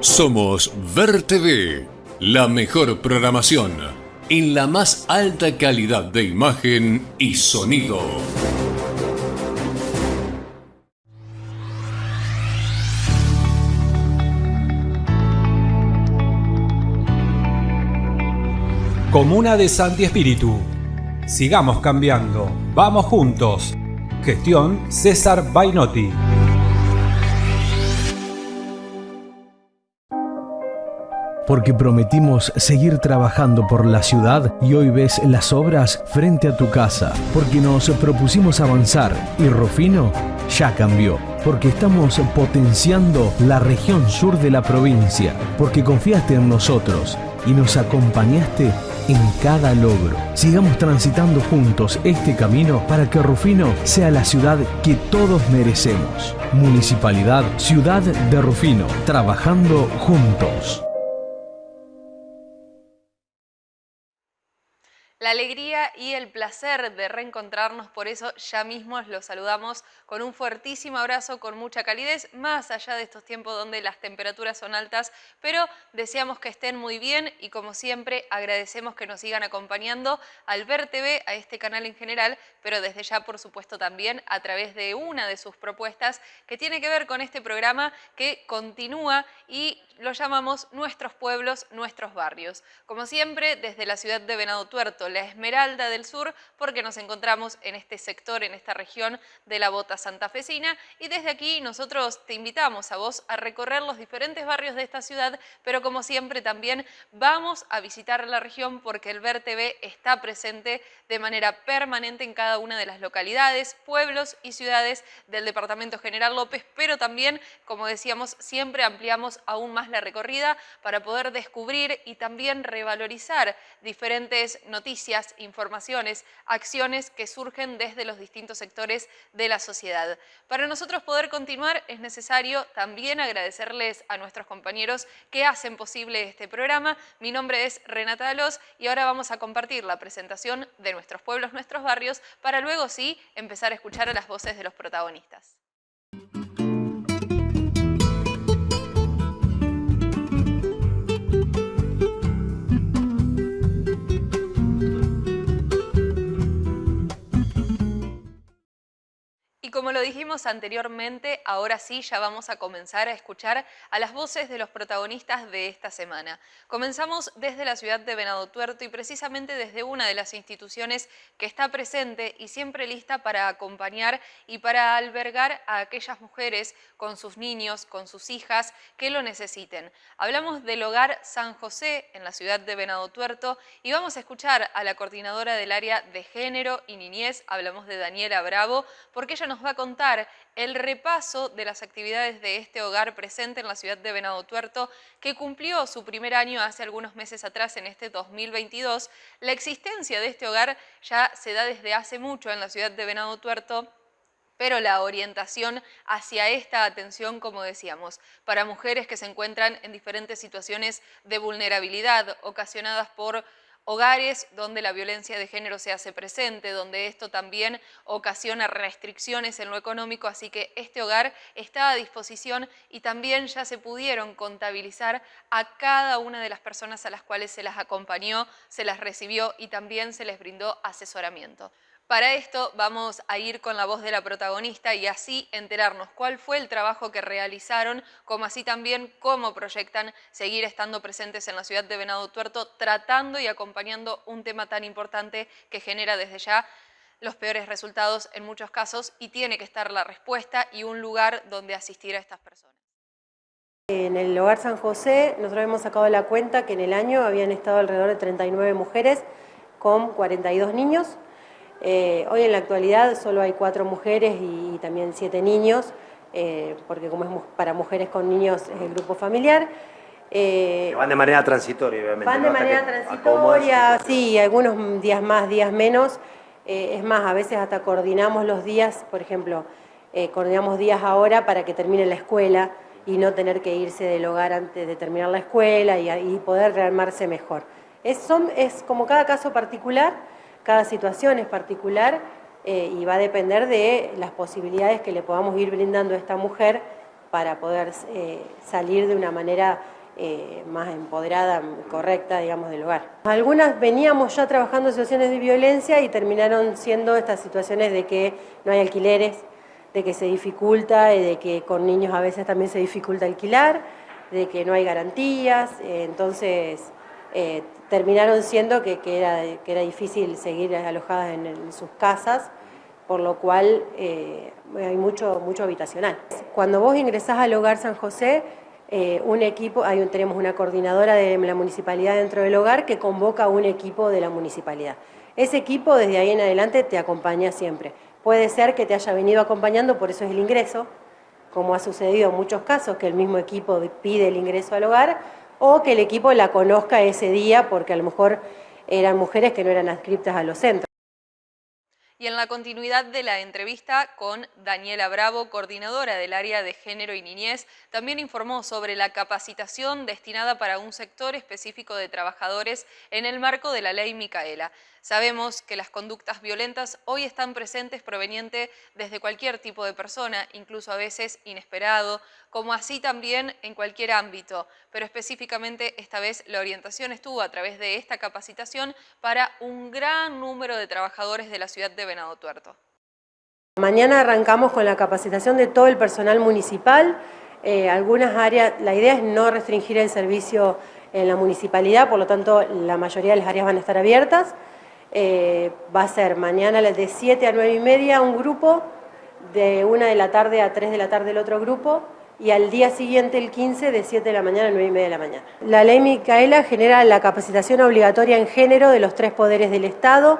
Somos Ver TV, la mejor programación en la más alta calidad de imagen y sonido. Comuna de Santi Espíritu. Sigamos cambiando. Vamos juntos. Gestión César Bainotti. Porque prometimos seguir trabajando por la ciudad y hoy ves las obras frente a tu casa, porque nos propusimos avanzar y Rufino ya cambió, porque estamos potenciando la región sur de la provincia, porque confiaste en nosotros y nos acompañaste en cada logro. Sigamos transitando juntos este camino para que Rufino sea la ciudad que todos merecemos. Municipalidad Ciudad de Rufino, trabajando juntos. La alegría y el placer de reencontrarnos, por eso ya mismo los saludamos con un fuertísimo abrazo, con mucha calidez, más allá de estos tiempos donde las temperaturas son altas, pero deseamos que estén muy bien y como siempre agradecemos que nos sigan acompañando al Ver TV, a este canal en general, pero desde ya por supuesto también a través de una de sus propuestas que tiene que ver con este programa que continúa y lo llamamos Nuestros Pueblos, Nuestros Barrios. Como siempre, desde la ciudad de Venado Tuerto, la Esmeralda del Sur, porque nos encontramos en este sector, en esta región de la Bota Santafesina, y desde aquí nosotros te invitamos a vos a recorrer los diferentes barrios de esta ciudad, pero como siempre también vamos a visitar la región porque el Ver TV está presente de manera permanente en cada una de las localidades, pueblos y ciudades del Departamento General López, pero también, como decíamos, siempre ampliamos aún más la recorrida para poder descubrir y también revalorizar diferentes noticias, informaciones, acciones que surgen desde los distintos sectores de la sociedad. Para nosotros poder continuar es necesario también agradecerles a nuestros compañeros que hacen posible este programa. Mi nombre es Renata Alos y ahora vamos a compartir la presentación de nuestros pueblos, nuestros barrios, para luego sí empezar a escuchar a las voces de los protagonistas. Y como lo dijimos anteriormente, ahora sí ya vamos a comenzar a escuchar a las voces de los protagonistas de esta semana. Comenzamos desde la ciudad de Venado Tuerto y precisamente desde una de las instituciones que está presente y siempre lista para acompañar y para albergar a aquellas mujeres con sus niños, con sus hijas que lo necesiten. Hablamos del Hogar San José en la ciudad de Venado Tuerto y vamos a escuchar a la coordinadora del área de género y niñez, hablamos de Daniela Bravo, porque ella nos va a contar el repaso de las actividades de este hogar presente en la ciudad de Venado Tuerto, que cumplió su primer año hace algunos meses atrás, en este 2022. La existencia de este hogar ya se da desde hace mucho en la ciudad de Venado Tuerto, pero la orientación hacia esta atención, como decíamos, para mujeres que se encuentran en diferentes situaciones de vulnerabilidad ocasionadas por hogares donde la violencia de género se hace presente, donde esto también ocasiona restricciones en lo económico, así que este hogar está a disposición y también ya se pudieron contabilizar a cada una de las personas a las cuales se las acompañó, se las recibió y también se les brindó asesoramiento. Para esto vamos a ir con la voz de la protagonista y así enterarnos cuál fue el trabajo que realizaron, como así también cómo proyectan seguir estando presentes en la ciudad de Venado Tuerto, tratando y acompañando un tema tan importante que genera desde ya los peores resultados en muchos casos y tiene que estar la respuesta y un lugar donde asistir a estas personas. En el Hogar San José nosotros hemos sacado la cuenta que en el año habían estado alrededor de 39 mujeres con 42 niños, eh, hoy en la actualidad solo hay cuatro mujeres y, también siete niños, eh, porque como es para mujeres con niños es el grupo familiar. Eh, van de manera transitoria, obviamente. Van de manera transitoria, sí, algunos días más, días menos. es más, a veces hasta coordinamos los días, por ejemplo, coordinamos días ahora para que termine la escuela y no tener que irse del hogar antes de terminar la escuela y, poder rearmarse mejor. Es, son, es como cada caso particular, cada situación es particular eh, y va a depender de las posibilidades que le podamos ir brindando a esta mujer para poder eh, salir de una manera eh, más empoderada, correcta, digamos, del hogar. Algunas veníamos ya trabajando situaciones de violencia y terminaron siendo estas situaciones de que no hay alquileres, de que se dificulta de que con niños a veces también se dificulta alquilar, de que no hay garantías, entonces terminaron siendo que, era, que era difícil seguir alojadas en sus casas por lo cual eh, hay mucho, mucho habitacional. Cuando vos ingresás al Hogar San José, eh, un equipo, tenemos una coordinadora de la municipalidad dentro del hogar que convoca a un equipo de la municipalidad. Ese equipo desde ahí en adelante te acompaña siempre. Puede ser que te haya venido acompañando, por eso es el ingreso, como ha sucedido en muchos casos, que el mismo equipo pide el ingreso al hogar, o que el equipo la conozca ese día porque a lo mejor eran mujeres que no eran adscriptas a los centros. Y en la continuidad de la entrevista con Daniela Bravo, coordinadora del área de género y niñez, también informó sobre la capacitación destinada para un sector específico de trabajadores en el marco de la ley Micaela. Sabemos que las conductas violentas hoy están presentes proveniente desde cualquier tipo de persona, incluso a veces inesperado, como así también en cualquier ámbito, pero específicamente esta vez la orientación estuvo a través de esta capacitación para un gran número de trabajadores de la ciudad de Venado Tuerto. Mañana arrancamos con la capacitación de todo el personal municipal, eh, algunas áreas, la idea es no restringir el servicio en la municipalidad, por lo tanto la mayoría de las áreas van a estar abiertas, eh, va a ser mañana de 7 a 9 y media un grupo, de 1 de la tarde a 3 de la tarde el otro grupo, y al día siguiente, el 15, de 7 de la mañana a 9 y media de la mañana. La ley Micaela genera la capacitación obligatoria en género de los tres poderes del Estado,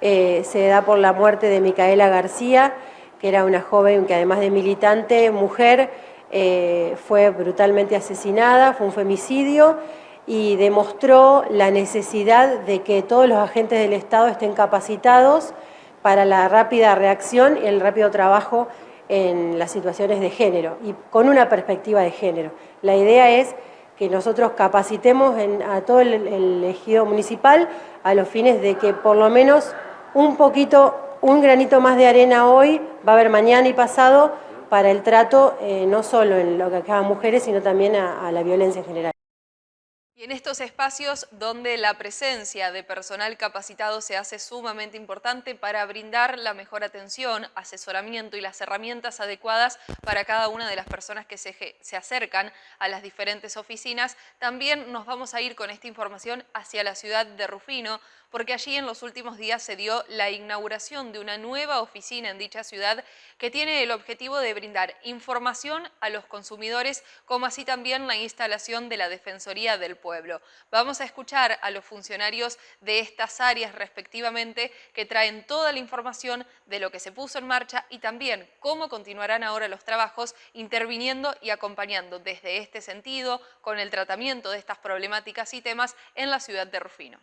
eh, se da por la muerte de Micaela García, que era una joven que además de militante, mujer, eh, fue brutalmente asesinada, fue un femicidio, y demostró la necesidad de que todos los agentes del Estado estén capacitados para la rápida reacción y el rápido trabajo en las situaciones de género y con una perspectiva de género. La idea es que nosotros capacitemos a todo el, el, ejido municipal a los fines de que por lo menos un poquito, un granito más de arena hoy va a haber mañana y pasado para el trato eh, no solo en lo que acaban mujeres, sino también a la violencia en general. En estos espacios donde la presencia de personal capacitado se hace sumamente importante para brindar la mejor atención, asesoramiento y las herramientas adecuadas para cada una de las personas que se, se acercan a las diferentes oficinas, también nos vamos a ir con esta información hacia la ciudad de Rufino, porque allí en los últimos días se dio la inauguración de una nueva oficina en dicha ciudad que tiene el objetivo de brindar información a los consumidores, como así también la instalación de la Defensoría del Pueblo. Vamos a escuchar a los funcionarios de estas áreas respectivamente que traen toda la información de lo que se puso en marcha y también cómo continuarán ahora los trabajos interviniendo y acompañando desde este sentido con el tratamiento de estas problemáticas y temas en la ciudad de Rufino.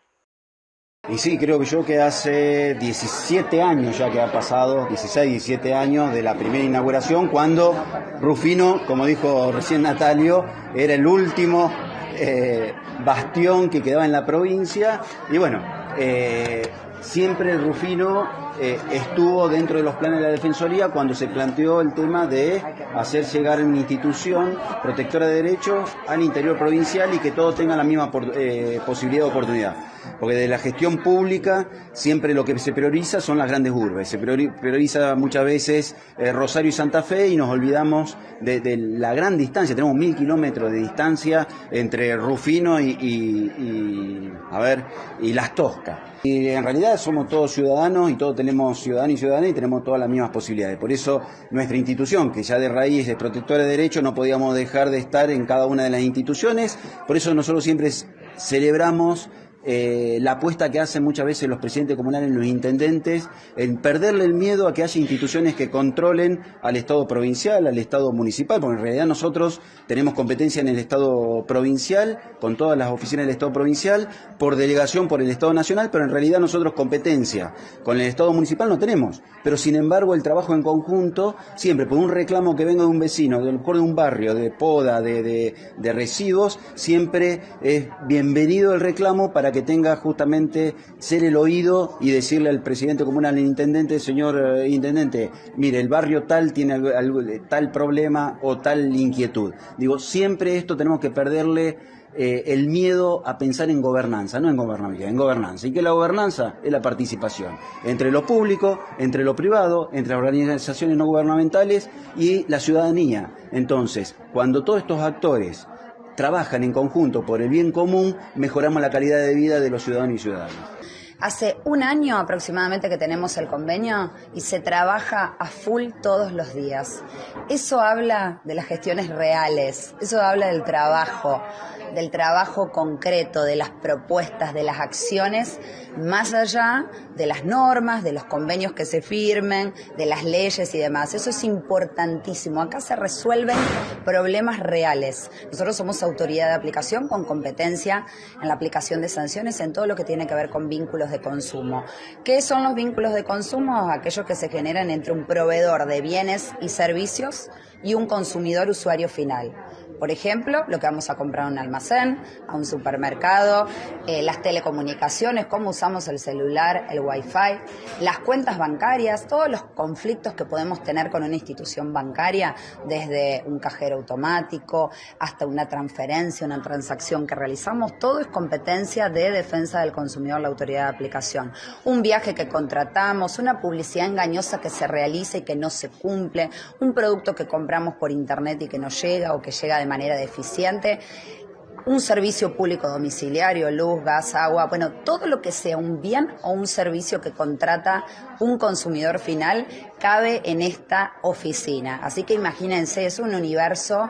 Y sí, creo que yo que hace 17 años ya que ha pasado, 16, 17 años de la primera inauguración, cuando Rufino, como dijo recién Natalio, era el último eh, bastión que quedaba en la provincia. Y bueno, eh, siempre Rufino eh, estuvo dentro de los planes de la Defensoría cuando se planteó el tema de hacer llegar una institución protectora de derechos al interior provincial y que todos tengan la misma posibilidad de oportunidad. Porque de la gestión pública siempre lo que se prioriza son las grandes urbes, se prioriza muchas veces eh, Rosario y Santa Fe y nos olvidamos de, la gran distancia, tenemos mil kilómetros de distancia entre Rufino y, a ver, y Las Toscas. Y en realidad somos todos ciudadanos y todos tenemos ciudadanos y ciudadanas y tenemos todas las mismas posibilidades. Por eso nuestra institución, que ya de raíz es protectora de derechos, no podíamos dejar de estar en cada una de las instituciones. Por eso nosotros siempre celebramos eh, la apuesta que hacen muchas veces los presidentes comunales, los intendentes, en perderle el miedo a que haya instituciones que controlen al Estado provincial, al Estado municipal, porque en realidad nosotros tenemos competencia en el Estado provincial, con todas las oficinas del Estado provincial, por delegación por el Estado nacional, pero en realidad nosotros competencia con el Estado municipal no tenemos. Pero sin embargo el trabajo en conjunto, siempre por un reclamo que venga de un vecino, de, de un barrio, de poda, de, de residuos, siempre es bienvenido el reclamo para que tenga justamente ser el oído y decirle al presidente comunal, al intendente, señor eh, intendente, mire, el barrio tal tiene tal problema o tal inquietud. Digo, siempre esto tenemos que perderle eh, el miedo a pensar en gobernanza, no en gobernabilidad, en gobernanza. Y que la gobernanza es la participación entre lo público, entre lo privado, entre organizaciones no gubernamentales y la ciudadanía. Entonces, cuando todos estos actores trabajan en conjunto por el bien común, mejoramos la calidad de vida de los ciudadanos y ciudadanas. Hace un año aproximadamente que tenemos el convenio y se trabaja a full todos los días. Eso habla de las gestiones reales, eso habla del trabajo del trabajo concreto, de las propuestas, de las acciones, más allá de las normas, de los convenios que se firmen, de las leyes y demás. Eso es importantísimo. Acá se resuelven problemas reales. Nosotros somos autoridad de aplicación con competencia en la aplicación de sanciones en todo lo que tiene que ver con vínculos de consumo. ¿Qué son los vínculos de consumo? Aquellos que se generan entre un proveedor de bienes y servicios y un consumidor usuario final. Por ejemplo, lo que vamos a comprar a un almacén, a un supermercado, eh, las telecomunicaciones, cómo usamos el celular, el wifi, las cuentas bancarias, todos los conflictos que podemos tener con una institución bancaria, desde un cajero automático hasta una transferencia, una transacción que realizamos, todo es competencia de defensa del consumidor, la autoridad de aplicación. Un viaje que contratamos, una publicidad engañosa que se realiza y que no se cumple, un producto que compramos por internet y que no llega o que llega de manera deficiente un servicio público domiciliario, luz, gas, agua, bueno, todo lo que sea un bien o un servicio que contrata un consumidor final cabe en esta oficina. Así que imagínense, es un universo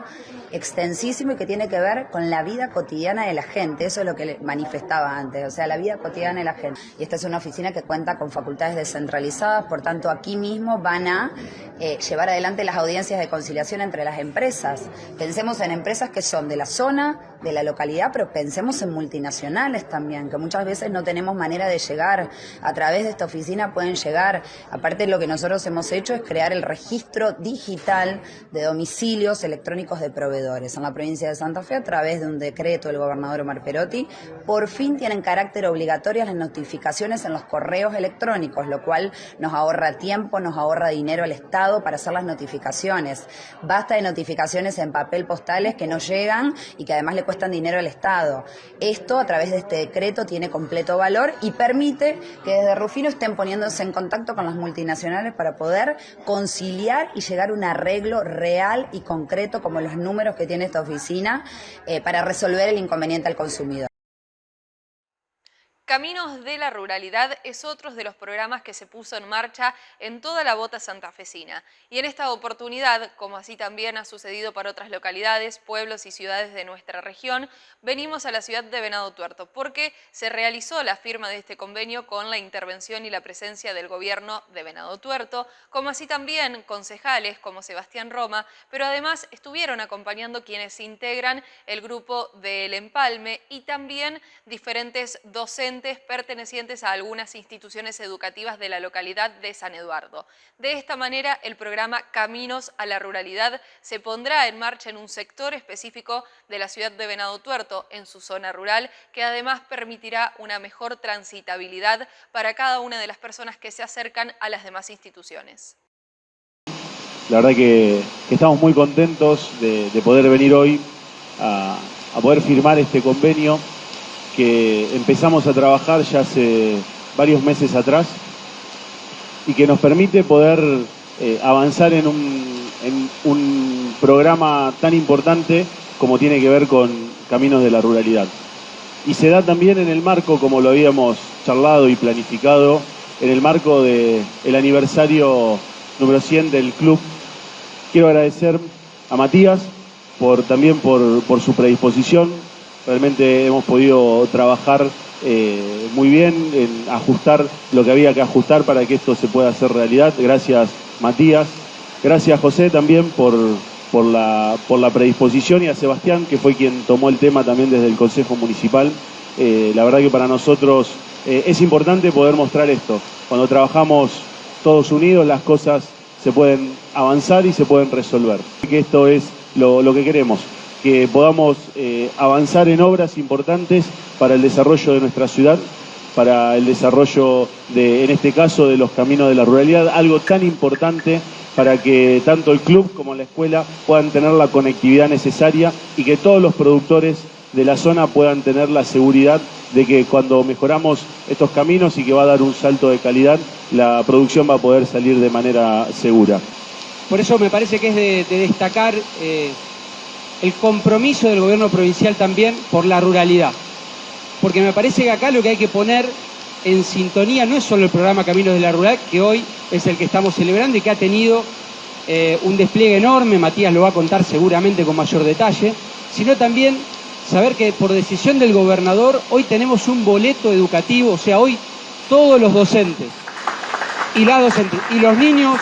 extensísimo y que tiene que ver con la vida cotidiana de la gente. Eso es lo que manifestaba antes, o sea, la vida cotidiana de la gente. Y esta es una oficina que cuenta con facultades descentralizadas, por tanto, aquí mismo van a eh, llevar adelante las audiencias de conciliación entre las empresas. Pensemos en empresas que son de la zona, de la localidad, pero pensemos en multinacionales también, que muchas veces no tenemos manera de llegar. A través de esta oficina pueden llegar. Aparte, lo que nosotros hemos hecho es crear el registro digital de domicilios electrónicos de proveedores. En la provincia de Santa Fe, a través de un decreto del gobernador Omar Perotti, por fin tienen carácter obligatorio las notificaciones en los correos electrónicos, lo cual nos ahorra tiempo, nos ahorra dinero al Estado para hacer las notificaciones. Basta de notificaciones en papel postales que no llegan y que además le cuestan dinero al Estado. Esto, a través de este decreto, tiene completo valor y permite que desde Rufino estén poniéndose en contacto con las multinacionales para poder conciliar y llegar a un arreglo real y concreto, como los números que tiene esta oficina, eh, para resolver el inconveniente al consumidor. Caminos de la Ruralidad es otro de los programas que se puso en marcha en toda la bota santafesina. Y en esta oportunidad, como así también ha sucedido para otras localidades, pueblos y ciudades de nuestra región, venimos a la ciudad de Venado Tuerto, porque se realizó la firma de este convenio con la intervención y la presencia del gobierno de Venado Tuerto, como así también concejales como Sebastián Roma, pero además estuvieron acompañando quienes integran el grupo del Empalme y también diferentes docentes pertenecientes a algunas instituciones educativas de la localidad de San Eduardo. De esta manera, el programa Caminos a la Ruralidad se pondrá en marcha en un sector específico de la ciudad de Venado Tuerto, en su zona rural, que además permitirá una mejor transitabilidad para cada una de las personas que se acercan a las demás instituciones. La verdad que, estamos muy contentos de, poder venir hoy a poder firmar este convenio que empezamos a trabajar ya hace varios meses atrás y que nos permite poder eh, avanzar en un, programa tan importante como tiene que ver con Caminos de la Ruralidad. Y se da también en el marco, como lo habíamos charlado y planificado, en el marco del aniversario número 100 del club. Quiero agradecer a Matías por, también por su predisposición, Realmente hemos podido trabajar eh, muy bien en ajustar lo que había que ajustar para que esto se pueda hacer realidad. Gracias Matías, gracias José también por, por, la, por la predisposición y a Sebastián que fue quien tomó el tema también desde el Consejo Municipal. Eh, la verdad que para nosotros eh, es importante poder mostrar esto. Cuando trabajamos todos unidos las cosas se pueden avanzar y se pueden resolver. Que esto es lo, lo que queremos que podamos eh, avanzar en obras importantes para el desarrollo de nuestra ciudad, para el desarrollo de, en este caso, de los caminos de la ruralidad, algo tan importante para que tanto el club como la escuela puedan tener la conectividad necesaria y que todos los productores de la zona puedan tener la seguridad de que cuando mejoramos estos caminos y que va a dar un salto de calidad, la producción va a poder salir de manera segura. Por eso me parece que es de, destacar eh, el compromiso del gobierno provincial también por la ruralidad. Porque me parece que acá lo que hay que poner en sintonía no es solo el programa Caminos de la Rural, que hoy es el que estamos celebrando y que ha tenido eh, un despliegue enorme, Matías lo va a contar seguramente con mayor detalle, sino también saber que por decisión del gobernador hoy tenemos un boleto educativo, o sea, hoy todos los docentes y y los niños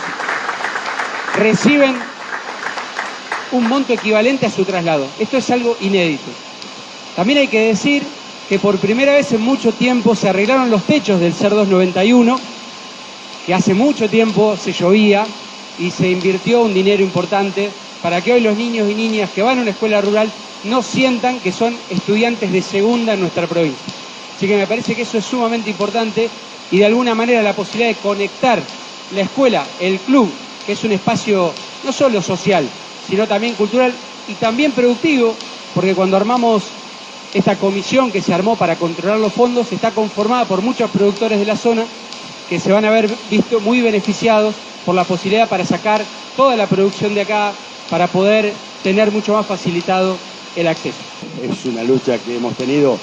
reciben un monto equivalente a su traslado. Esto es algo inédito. También hay que decir que por primera vez en mucho tiempo se arreglaron los techos del CER 291, que hace mucho tiempo se llovía y se invirtió un dinero importante para que hoy los niños y niñas que van a una escuela rural no sientan que son estudiantes de segunda en nuestra provincia. Así que me parece que eso es sumamente importante y de alguna manera la posibilidad de conectar la escuela, el club, que es un espacio no solo social, sino también cultural y también productivo, porque cuando armamos esta comisión que se armó para controlar los fondos está conformada por muchos productores de la zona que se van a ver visto muy beneficiados por la posibilidad para sacar toda la producción de acá para poder tener mucho más facilitado el acceso. Es una lucha que hemos tenido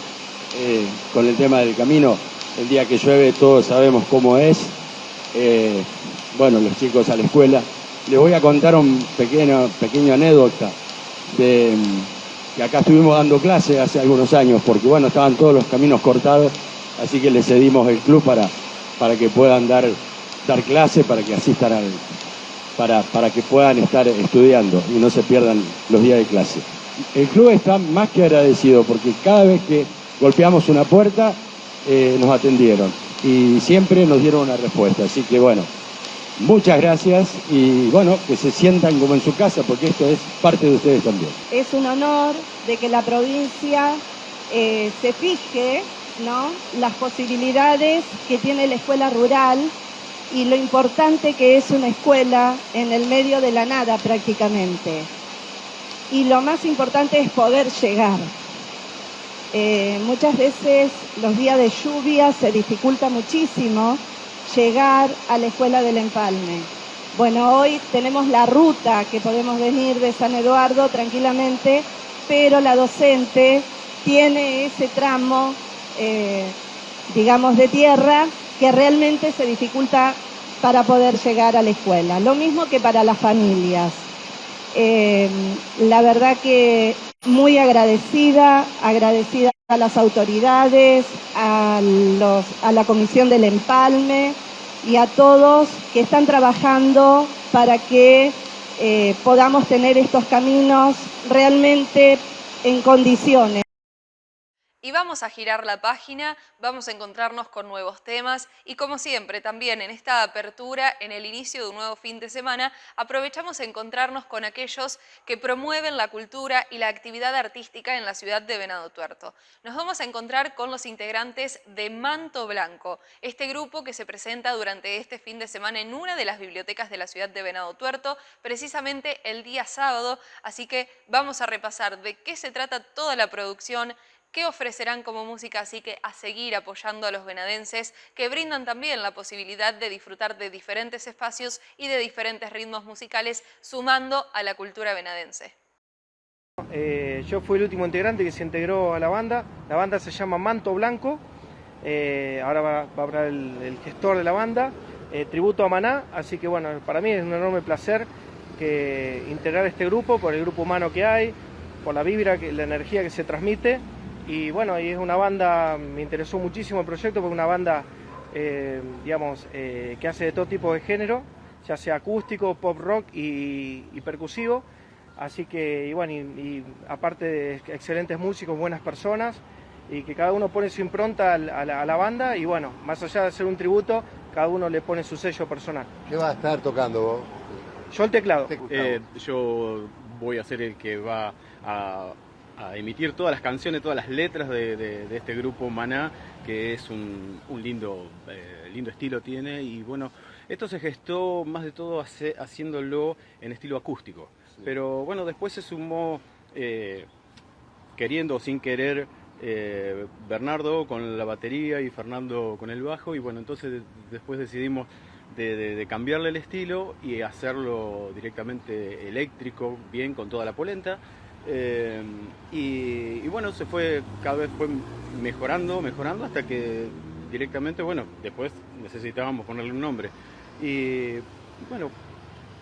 eh, con el tema del camino. El día que llueve todos sabemos cómo es. Eh, bueno, los chicos a la escuela. Les voy a contar un pequeño, pequeño anécdota de que acá estuvimos dando clase hace algunos años, porque bueno, estaban todos los caminos cortados, así que le cedimos el club para, para que puedan dar, dar clase, para que asistan al, para, para que puedan estar estudiando y no se pierdan los días de clase. El club está más que agradecido porque cada vez que golpeamos una puerta eh, nos atendieron y siempre nos dieron una respuesta. Así que bueno, muchas gracias y bueno, que se sientan como en su casa porque esto es parte de ustedes también. Es un honor de que la provincia eh, se fije ¿no? las posibilidades que tiene la escuela rural y lo importante que es una escuela en el medio de la nada prácticamente. Y lo más importante es poder llegar. Eh, muchas veces los días de lluvia se dificulta muchísimo llegar a la escuela del empalme. Bueno, hoy tenemos la ruta que podemos venir de San Eduardo tranquilamente, pero la docente tiene ese tramo, eh, digamos, de tierra que realmente se dificulta para poder llegar a la escuela. Lo mismo que para las familias. Eh, la verdad que muy agradecida, agradecida a las autoridades, a, los, a la Comisión del Empalme y a todos que están trabajando para que eh, podamos tener estos caminos realmente en condiciones. Y vamos a girar la página, vamos a encontrarnos con nuevos temas y como siempre también en esta apertura, en el inicio de un nuevo fin de semana, aprovechamos a encontrarnos con aquellos que promueven la cultura y la actividad artística en la ciudad de Venado Tuerto. Nos vamos a encontrar con los integrantes de Manto Blanco, este grupo que se presenta durante este fin de semana en una de las bibliotecas de la ciudad de Venado Tuerto, precisamente el día sábado, así que vamos a repasar de qué se trata toda la producción, qué ofrecerán como música, así que a seguir apoyando a los venadenses que brindan también la posibilidad de disfrutar de diferentes espacios y de diferentes ritmos musicales, sumando a la cultura venadense. Eh, yo fui el último integrante que se integró a la banda, la banda se llama Manto Blanco, eh, ahora va, a hablar el, gestor de la banda, eh, tributo a Maná, así que bueno, para mí es un enorme placer que integrar este grupo, por el grupo humano que hay, por la vibra, la energía que se transmite y bueno, y es una banda, me interesó muchísimo el proyecto porque es una banda, eh, digamos, eh, que hace de todo tipo de género, ya sea acústico, pop rock y, percusivo. Así que, y bueno, y, aparte de excelentes músicos, buenas personas, y que cada uno pone su impronta a la, a la, banda y bueno, más allá de ser un tributo, cada uno le pone su sello personal. ¿Qué va a estar tocando vos? Yo el teclado. Eh, yo voy a ser el que va a, emitir todas las canciones, todas las letras de, este grupo Maná, que es un, lindo, eh, lindo estilo tiene y bueno, esto se gestó más de todo haciéndolo en estilo acústico. Pero bueno, después se sumó, eh, queriendo o sin querer, eh, Bernardo con la batería y Fernando con el bajo y bueno, entonces después decidimos de, cambiarle el estilo y hacerlo directamente eléctrico, bien con toda la polenta. Eh, y, y, bueno, se fue, cada vez fue mejorando, mejorando hasta que directamente, bueno, después necesitábamos ponerle un nombre. Y bueno,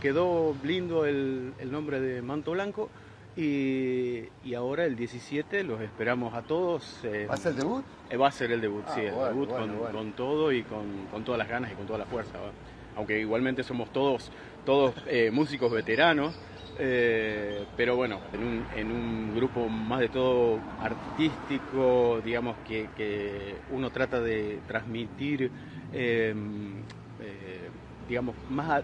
quedó lindo el, nombre de Manto Blanco. Y, ahora el 17 los esperamos a todos. ¿Va a ser el debut? Eh, va a ser el debut, sí, el debut con, todo y con, todas las ganas y con toda la fuerza. Aunque igualmente somos todos, todos eh, músicos veteranos, eh, pero bueno, en un, grupo más de todo artístico, digamos que, uno trata de transmitir, digamos, más,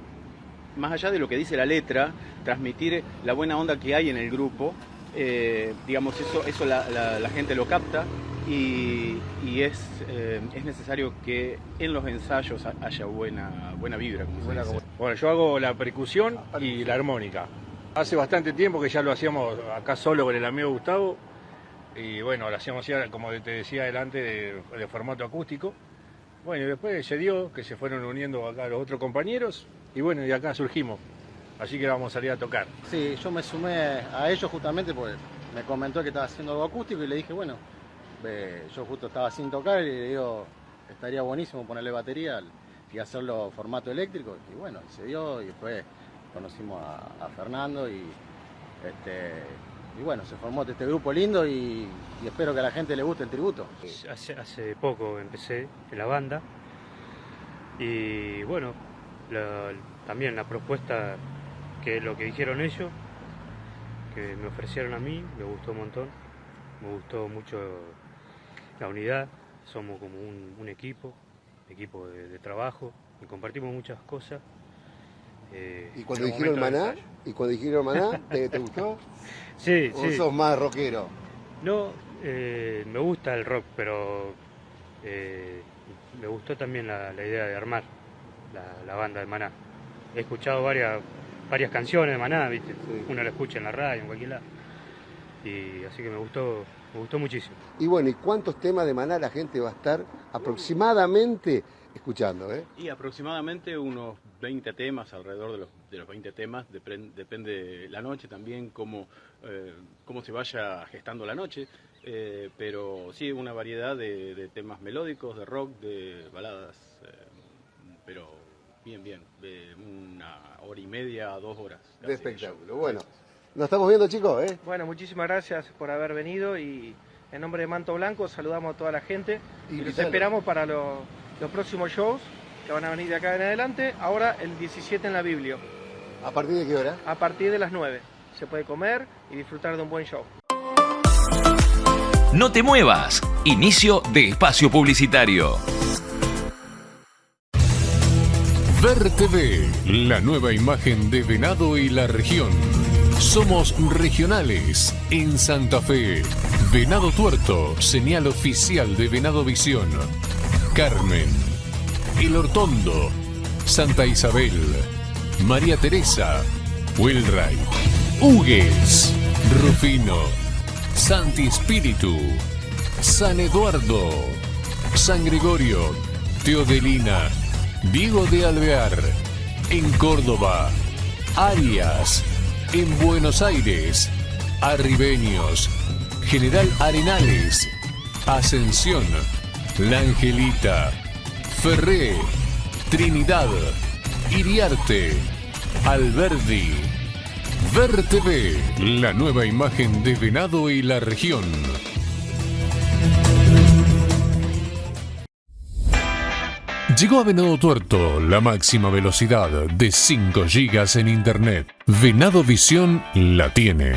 más allá de lo que dice la letra, transmitir la buena onda que hay en el grupo. Eh, digamos, eso, eso la, gente lo capta y, es, eh, es, necesario que en los ensayos haya buena, buena vibra. Como Bueno, yo hago la percusión y la armónica. Hace bastante tiempo que ya lo hacíamos acá solo con el amigo Gustavo y bueno, lo hacíamos ya, como te decía adelante, de formato acústico. Bueno, y después se dio que se fueron uniendo acá los otros compañeros y bueno, y acá surgimos. Así que vamos a salir a tocar. Sí, yo me sumé a ellos justamente porque me comentó que estaba haciendo algo acústico y le dije, bueno, yo justo estaba sin tocar y le digo, estaría buenísimo ponerle batería y hacerlo formato eléctrico. Y bueno, se dio y después conocimos a, Fernando y este, y bueno, se formó este grupo lindo y, espero que a la gente le guste el tributo. Hace, poco empecé en la banda y bueno, también la propuesta que lo que dijeron ellos, que me ofrecieron a mí, me gustó un montón, me gustó mucho la unidad, somos como un, equipo, equipo de, trabajo y compartimos muchas cosas. Eh, ¿Y cuando dijeron maná? ¿Y cuando dijeron maná, ¿te, gustó? sí, ¿O sos más rockero? No, eh, me gusta el rock, pero eh, me gustó también la, idea de armar la, banda de Maná. He escuchado varias, varias canciones de Maná, ¿viste? Uno la escucha en la radio, en cualquier lado. Y así que me gustó, me gustó muchísimo. Y bueno, ¿y cuántos temas de Maná la gente va a estar aproximadamente escuchando? Eh? Y aproximadamente unos 20 temas, alrededor de los, de los 20 temas, depende de la noche también, cómo, eh, cómo se vaya gestando la noche, eh, pero sí, una variedad de, temas melódicos, de rock, de baladas, eh, pero bien, bien, de una hora y media dos horas. De espectáculo, bueno. Nos estamos viendo chicos, ¿eh? Bueno, muchísimas gracias por haber venido y en nombre de Manto Blanco saludamos a toda la gente y, los esperamos para los próximos shows que van a venir de acá en adelante. Ahora el 17 en la Biblia. ¿A partir de qué hora? A partir de las 9. Se puede comer y disfrutar de un buen show. No te muevas. Inicio de espacio publicitario. Ver TV, la nueva imagen de Venado y la región. Somos regionales en Santa Fe. Venado Tuerto, señal oficial de Venado Visión. Carmen, el Hortondo, Santa Isabel, María Teresa, Wilray, Hugues, Rufino, Santi Espíritu, San Eduardo, San Gregorio, Teodelina, Diego de Alvear, en Córdoba, Arias, en Buenos Aires, Arribeños, General Arenales, Ascensión, La Angelita, Ferré, Trinidad, Iriarte, Alberdi. Ver la nueva imagen de Venado y la región. Llegó a Venado Tuerto la máxima velocidad de 5 GB en Internet. Venado Visión la tiene.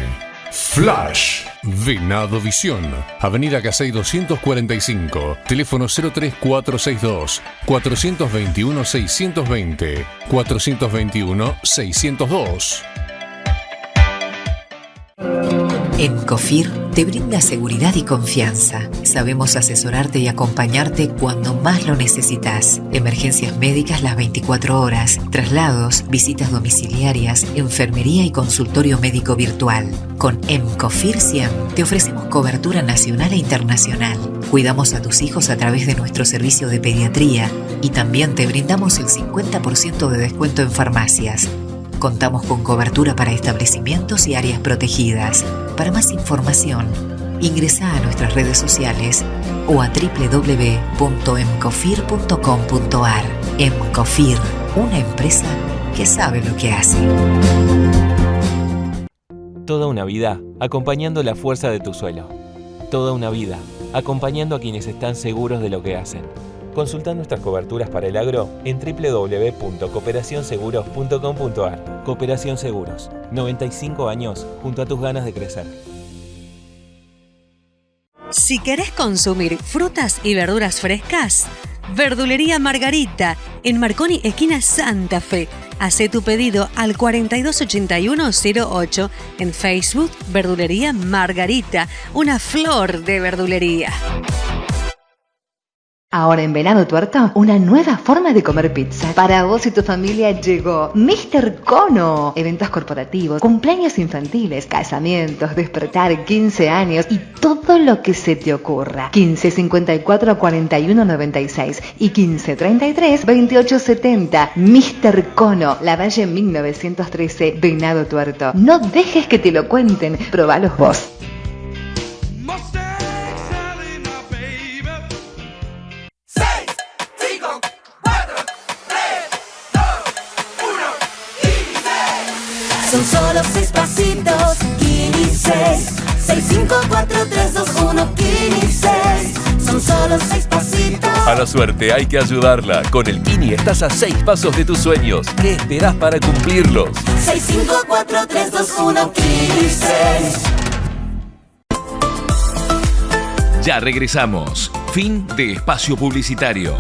Flash. Venado Visión. Avenida Casey 245. Teléfono 03462 421 620 421 602. En COFIR te brinda seguridad y confianza. Sabemos asesorarte y acompañarte cuando más lo necesitas. Emergencias médicas las 24 horas, traslados, visitas domiciliarias, enfermería y consultorio médico virtual. Con MCOFIR 100 te ofrecemos cobertura nacional e internacional. Cuidamos a tus hijos a través de nuestro servicio de pediatría y también te brindamos el 50% de descuento en farmacias. Contamos con cobertura para establecimientos y áreas protegidas. Para más información, ingresa a nuestras redes sociales o a www.emcofir.com.ar. Emcofir, una empresa que sabe lo que hace. Toda una vida acompañando la fuerza de tu suelo. Toda una vida acompañando a quienes están seguros de lo que hacen. Consulta nuestras coberturas para el agro en www.cooperacionseguros.com.ar. Cooperación Seguros, 95 años junto a tus ganas de crecer. Si querés consumir frutas y verduras frescas, Verdulería Margarita, en Marconi, esquina Santa Fe. Hacé tu pedido al 428108 en Facebook Verdulería Margarita, una flor de verdulería. Ahora en Venado Tuerto, una nueva forma de comer pizza. Para vos y tu familia llegó Mr. Cono. Eventos corporativos, cumpleaños infantiles, casamientos, despertar, 15 años y todo lo que se te ocurra. 15 54 41 96 y 15 33 28 70. Mr. Cono, La Valle 1913, Venado Tuerto. No dejes que te lo cuenten, probalos vos. 6. 6, 5, 4, 3, 2, 1, Kini 6. Son solo seis pasitos. A la suerte hay que ayudarla. Con el Kini estás a seis pasos de tus sueños. ¿Qué esperas para cumplirlos? 6, 5, 4, 3, 2, 1, Kini 6. Ya regresamos. Fin de espacio publicitario.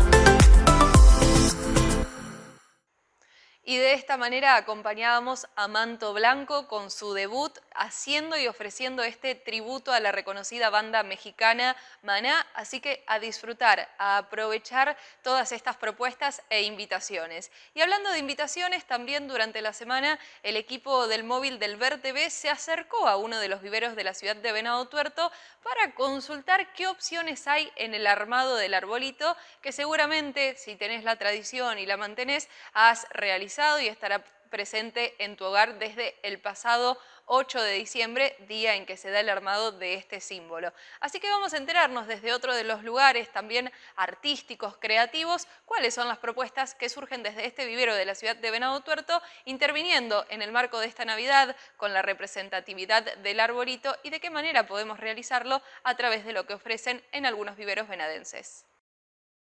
Y de esta manera acompañábamos a Manto Blanco con su debut haciendo y ofreciendo este tributo a la reconocida banda mexicana Maná, así que a disfrutar, a aprovechar todas estas propuestas e invitaciones. Y hablando de invitaciones, también durante la semana el equipo del móvil del Ver se acercó a uno de los viveros de la ciudad de Venado Tuerto para consultar qué opciones hay en el armado del arbolito que seguramente si tenés la tradición y la mantenés has realizado y estará presente en tu hogar desde el pasado 8 de diciembre, día en que se da el armado de este símbolo. Así que vamos a enterarnos desde otro de los lugares también artísticos, creativos, cuáles son las propuestas que surgen desde este vivero de la ciudad de Venado Tuerto, interviniendo en el marco de esta Navidad con la representatividad del arbolito y de qué manera podemos realizarlo a través de lo que ofrecen en algunos viveros venadenses.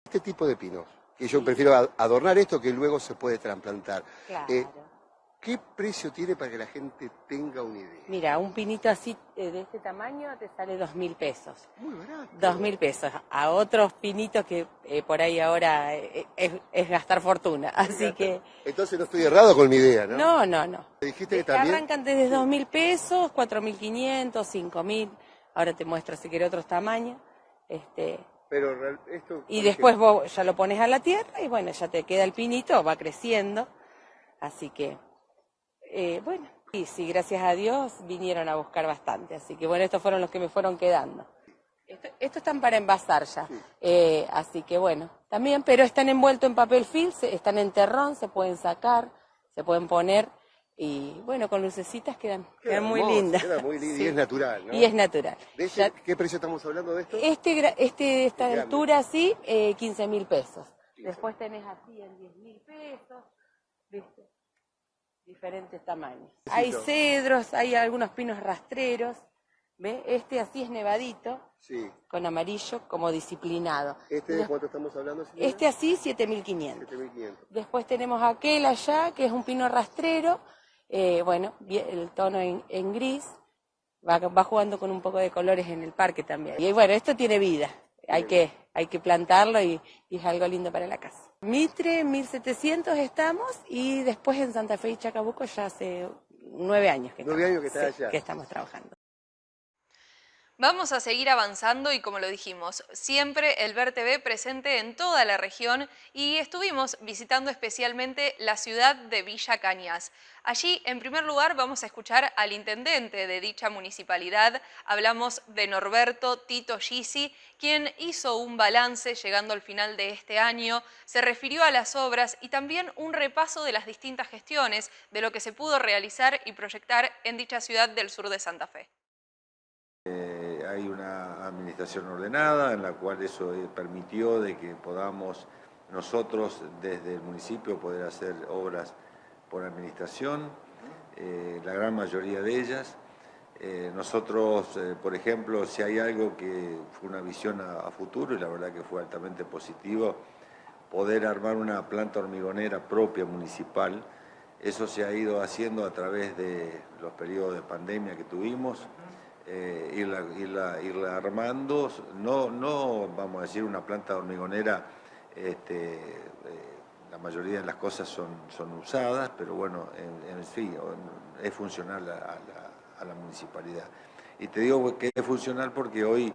Este tipo de pinos, que yo prefiero adornar esto que luego se puede trasplantar. Eh, ¿Qué precio tiene para que la gente tenga una idea? Mira, un pinito así eh, de este tamaño te sale dos mil pesos. Muy barato. Dos mil pesos. A otros pinitos que eh, por ahí ahora eh, es, gastar fortuna. Así que. Entonces no estoy errado con mi idea, ¿no? No, no, no. dijiste que también? Arrancan desde dos mil pesos, cuatro mil quinientos, cinco mil. Ahora te muestro si quiere otros tamaños. Este, Pero esto. Y después vos ya lo pones a la tierra y bueno, ya te queda el pinito, va creciendo. Así que eh, bueno, y sí, gracias a Dios vinieron a buscar bastante, así que bueno, estos fueron los que me fueron quedando. estos están para envasar ya, eh, así que bueno, también, pero están envueltos en papel film, están en terrón, se pueden sacar, se pueden poner y bueno, con lucecitas quedan, quedan muy lindas. Queda muy linda y es natural, ¿no? Y es natural. ¿Qué precio estamos hablando de esto? Este, este esta altura sí, eh, 15 mil pesos. Después tenés así en 10 mil pesos, ¿viste? Diferentes tamaños. Hay cedros, hay algunos pinos rastreros. ¿Ve? Este así es nevadito, sí. con amarillo, como disciplinado. ¿Este de cuánto estamos hablando? Este así, 7500. Después tenemos aquel allá, que es un pino rastrero, eh, bueno, el tono en, gris. va, va jugando con un poco de colores en el parque también. Y bueno, esto tiene vida, hay que, hay que plantarlo y, y es algo lindo para la casa. Mitre, 1700 estamos y después en Santa Fe y Chacabuco ya hace nueve años que, Nueve años que estamos, está sí, allá. que estamos trabajando. Vamos a seguir avanzando y como lo dijimos, siempre el Ver TV presente en toda la región y estuvimos visitando especialmente la ciudad de Villa Cañas. Allí, en primer lugar, vamos a escuchar al intendente de dicha municipalidad. Hablamos de Norberto Tito Gisi, quien hizo un balance llegando al final de este año, se refirió a las obras y también un repaso de las distintas gestiones de lo que se pudo realizar y proyectar en dicha ciudad del sur de Santa Fe. Eh, hay una administración ordenada en la cual eso eh, permitió de que podamos nosotros desde el municipio poder hacer obras por administración, eh, la gran mayoría de ellas. Eh, nosotros, por ejemplo, si hay algo que fue una visión a, a futuro y la verdad que fue altamente positivo, poder armar una planta hormigonera propia municipal, eso se ha ido haciendo a través de los periodos de pandemia que tuvimos, eh, irla, irla- irla armando, no, no vamos a decir una planta hormigonera, este, eh, la mayoría de las cosas son, son usadas, pero bueno, en, en fin, es funcional a, a la, a la municipalidad. Y te digo que es funcional porque hoy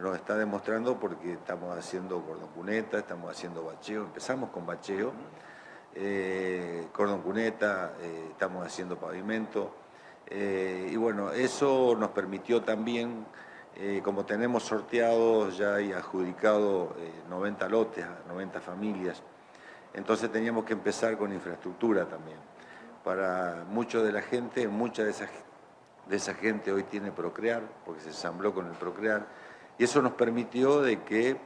nos está demostrando porque estamos haciendo cordón cuneta, estamos haciendo bacheo, empezamos con bacheo, eh, cordón cuneta, eh, estamos haciendo pavimento, eh, y bueno, eso nos permitió también, eh, como tenemos sorteado ya y adjudicado eh, 90 lotes a 90 familias, entonces teníamos que empezar con infraestructura también. Para mucho de la gente, mucha de esa, de esa gente hoy tiene Procrear, porque se ensambló con el Procrear, y eso nos permitió de que,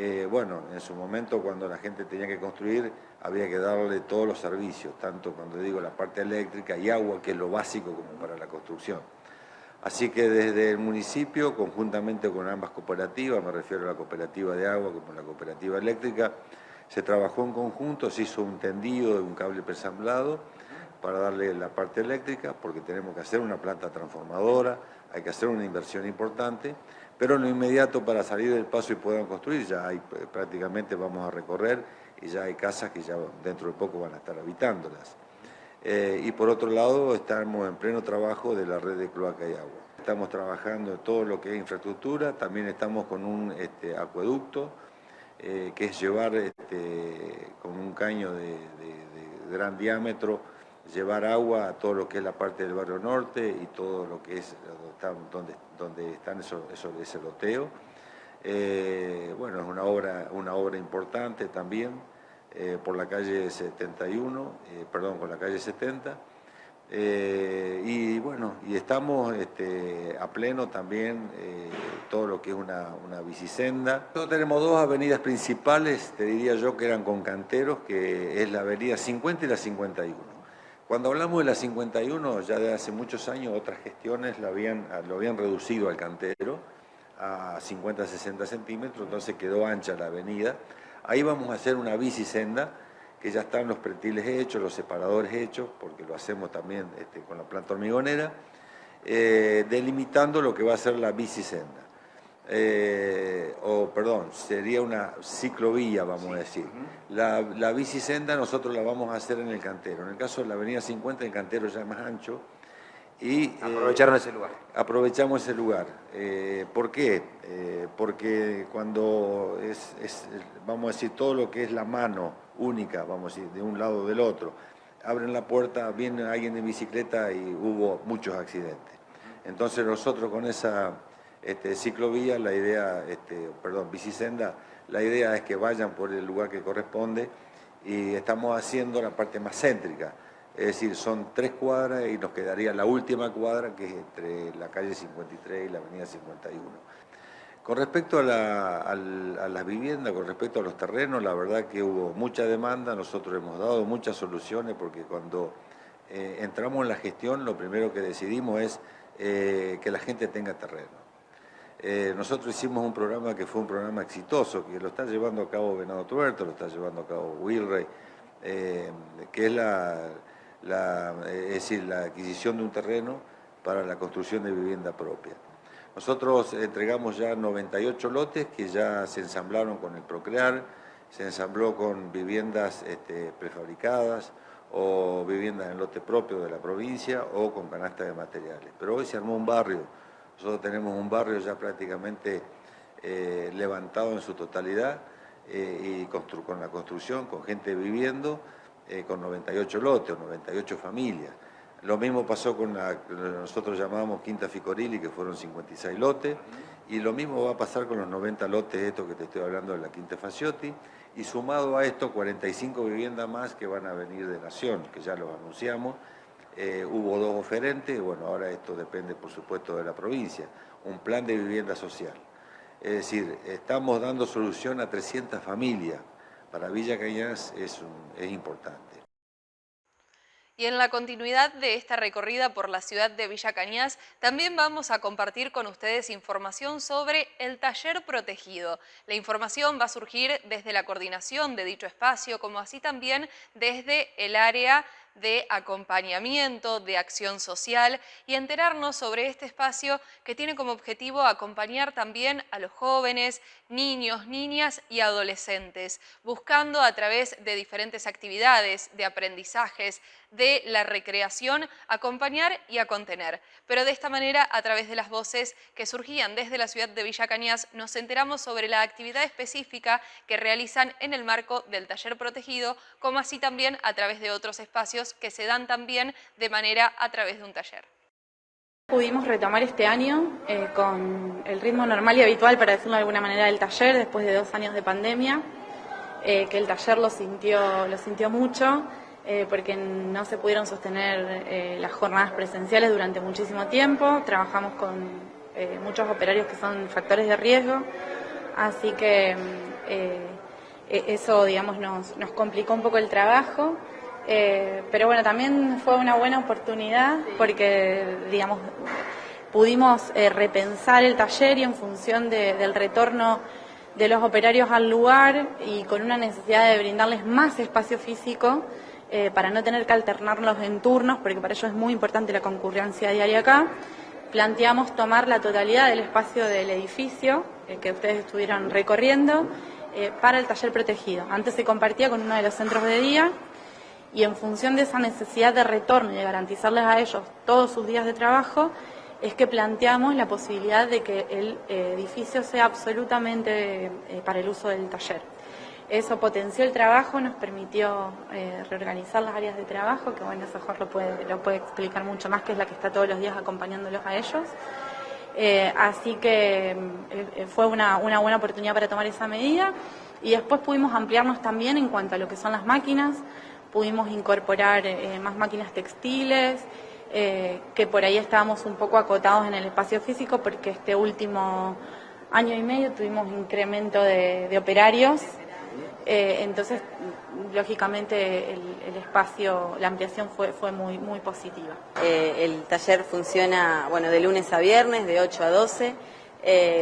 eh, bueno, en su momento cuando la gente tenía que construir, había que darle todos los servicios, tanto cuando digo la parte eléctrica y agua, que es lo básico como para la construcción. Así que desde el municipio, conjuntamente con ambas cooperativas, me refiero a la cooperativa de agua como la cooperativa eléctrica, se trabajó en conjunto, se hizo un tendido de un cable presamblado para darle la parte eléctrica, porque tenemos que hacer una planta transformadora, hay que hacer una inversión importante, pero en lo inmediato para salir del paso y puedan construir, ya hay, eh, prácticamente vamos a recorrer y ya hay casas que ya dentro de poco van a estar habitándolas. Eh, y por otro lado, estamos en pleno trabajo de la red de cloaca y agua. Estamos trabajando en todo lo que es infraestructura, también estamos con un este, acueducto, eh, que es llevar este, con un caño de, gran diámetro, llevar agua a todo lo que es la parte del barrio norte y todo lo que es donde donde, están esos, esos- ese loteo. Eh, bueno, es una obra, una obra importante también eh, por la calle 71, eh, perdón, con la calle 70. Eh, y bueno, y estamos este, a pleno también todo lo que es una, una bicisenda. Nosotros tenemos dos avenidas principales, te diría yo, que eran con canteros, que es la avenida 50 y la 51. Cuando hablamos de la 51, ya de hace muchos años otras gestiones la habían, lo habían reducido al cantero a 50-60 centímetros, entonces quedó ancha la avenida. Ahí vamos a hacer una bicisenda, que ya están los pretiles hechos, los separadores hechos, porque lo hacemos también este, con la planta hormigonera, eh, delimitando lo que va a ser la bicisenda. Eh, o perdón, sería una ciclovía, vamos a decir. La, la bicisenda nosotros la vamos a hacer en el cantero. En el caso de la avenida 50, el cantero ya es más ancho. Y, eh, Aprovecharon ese lugar. Aprovechamos ese lugar. Eh, ¿Por qué? Porque cuando es, es, vamos a decir, todo lo que es la mano única, vamos a decir, de un lado o del otro, abren la puerta, viene alguien en bicicleta y hubo muchos accidentes. Entonces nosotros con esa este, ciclovía, la idea, este, perdón, bicisenda, la idea es que vayan por el lugar que corresponde y estamos haciendo la parte más céntrica. Es decir, son tres cuadras y nos quedaría la última cuadra que es entre la calle 53 y la avenida 51. Con respecto a, las viviendas, con respecto a los terrenos, la verdad que hubo mucha demanda, nosotros hemos dado muchas soluciones porque cuando eh, entramos en la gestión lo primero que decidimos es eh, que la gente tenga terreno. Eh, nosotros hicimos un programa que fue un programa exitoso, que lo está llevando a cabo Venado Tuerto, lo está llevando a cabo Wilrey, eh, que es la, eh, es decir, la adquisición de un terreno para la construcción de vivienda propia. Nosotros entregamos ya 98 lotes que ya se ensamblaron con el Procrear, se ensambló con viviendas este, prefabricadas o viviendas en lote propio de la provincia o con canasta de materiales. Pero hoy se armó un barrio, nosotros tenemos un barrio ya prácticamente eh, levantado en su totalidad eh, y con la construcción, con gente viviendo, eh, con 98 lotes o 98 familias. Lo mismo pasó con la que nosotros llamábamos Quinta Ficorili, que fueron 56 lotes, y lo mismo va a pasar con los 90 lotes, estos que te estoy hablando de la Quinta Faciotti, y sumado a esto 45 viviendas más que van a venir de Nación, que ya los anunciamos. Eh, hubo dos oferentes, bueno, ahora esto depende por supuesto de la provincia, un plan de vivienda social. Es decir, estamos dando solución a 300 familias. Para Villa Cañas es, es importante. Y en la continuidad de esta recorrida por la ciudad de Villa Cañas, también vamos a compartir con ustedes información sobre el taller protegido. La información va a surgir desde la coordinación de dicho espacio, como así también desde el área de acompañamiento, de acción social y enterarnos sobre este espacio que tiene como objetivo acompañar también a los jóvenes, niños, niñas y adolescentes, buscando a través de diferentes actividades, de aprendizajes, de la recreación, acompañar y a contener. Pero de esta manera, a través de las voces que surgían desde la ciudad de Villa Cañas, nos enteramos sobre la actividad específica que realizan en el marco del taller protegido, como así también a través de otros espacios que se dan también de manera a través de un taller. Pudimos retomar este año eh, con el ritmo normal y habitual, para decirlo de alguna manera, del taller después de dos años de pandemia, eh, que el taller lo sintió, lo sintió mucho eh, porque no se pudieron sostener las jornadas presenciales durante muchísimo tiempo. Trabajamos con muchos operarios que son factores de riesgo, así que e-, eso, digamos, nos, nos complicó un poco el trabajo. Eh, pero bueno, también fue una buena oportunidad porque, digamos, pudimos eh, repensar el taller y en función del retorno de los operarios al lugar y con una necesidad de brindarles más espacio físico eh, para no tener que alternarlos en turnos, porque para ello es muy importante la concurrencia diaria acá, planteamos tomar la totalidad del espacio del edificio que ustedes estuvieron recorriendo para el taller protegido. Antes se compartía con uno de los centros de día y en función de esa necesidad de retorno y de garantizarles a ellos todos sus días de trabajo, es que planteamos la posibilidad de que el eh, edificio sea absolutamente eh, para el uso del taller. Eso potenció el trabajo, nos permitió eh, reorganizar las áreas de trabajo, que bueno, eso Jorge lo puede, lo puede explicar mucho más, que es la que está todos los días acompañándolos a ellos. así que fue una buena oportunidad para tomar esa medida y después pudimos ampliarnos también en cuanto a lo que son las máquinas, pudimos incorporar eh, más máquinas textiles, eh, que por ahí estábamos un poco acotados en el espacio físico porque este último año y medio tuvimos incremento de, operarios, eh, entonces lógicamente el, espacio, la ampliación fue, fue muy, muy positiva. el taller funciona bueno, de lunes a viernes, de 8 a 12.